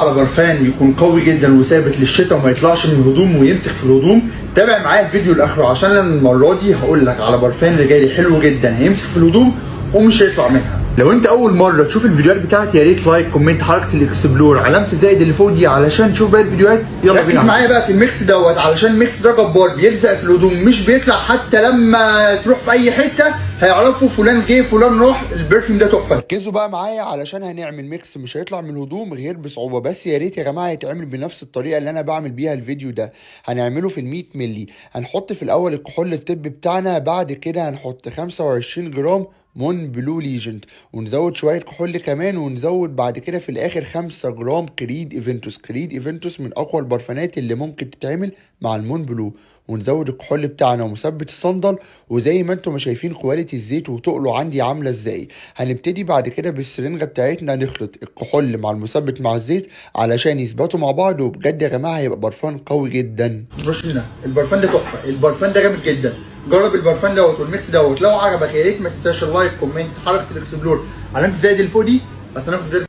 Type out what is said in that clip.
على برفان يكون قوي جدا وثابت للشتاء وما يطلعش من الهدوم ويمسك في الهدوم. تابع معايا الفيديو لاخره عشان المرة دي هقول لك على برفان رجالي حلو جدا هيمسك في الهدوم ومش هيطلع منها. لو أنت أول مرة تشوف الفيديوهات بتاعتي يا ريت like comment حركة ال explore. علامة الزائد اللي فوق دي علشان تشوف باقي الفيديوهات. يلا بينا. معايا بقى في ال mix دوت علشان ال mix ده جبار بيلزق في الهدوم مش بيطلع حتى لما تروح في أي حتة. هيعرفوا فلان جه فلان راح ال perfume ده تحفة. ركزوا بقى معايا علشان هنعمل mix مش هيطلع من الهدوم غير بصعوبة. بس يا ريت يا جماعة يتعمل بنفس الطريقة اللي أنا بعمل بيها الفيديو ده. هنعمله في ال 100 مللي. هنحط في الأول الكحول الطبي بتاعنا بعد كده هنحط 25 جرام Mont Blanc Legend. ونزود شوية كحول كمان ونزود بعد كده في الآخر 5 جرام Creed Aventus. Creed Aventus من أقوى البرفانات اللي ممكن تتعمل مع ال Mont Blanc. ونزود الكحول بتاعنا ومثبت الصندل. وزي ما أنتم شايفين quality الزيت وتقله عندي عاملة إزاي. هنبتدي بعد كده بالسرنجه بتاعتنا نخلط الكحول مع المثبت مع الزيت علشان يثبتوا مع بعض وبجد يا جماعة هيبقى برفان قوي جدا. هنا البرفان ده تحفة. البرفان ده جامد جدا. جرب البرفان دوت وال mix دوت. لو عجبك يا ريت ما تنساش ال like comment حركة ال explore. علامة الزائد اللي فوق دي بس أنا